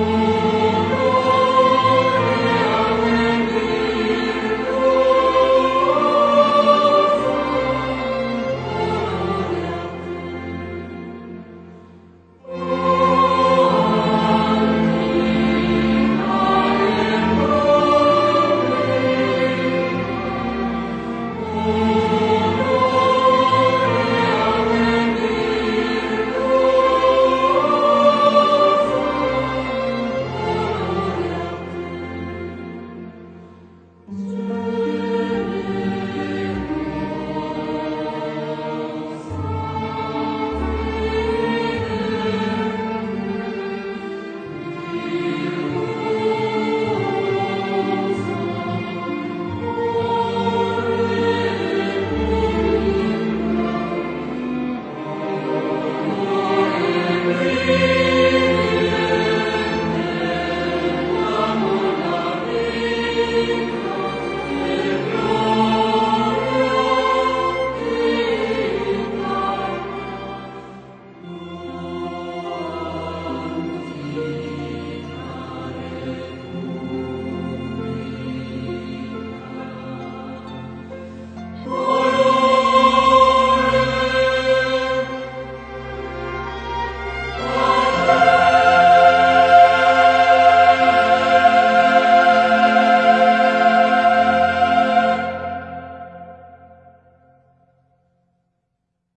Oh. you.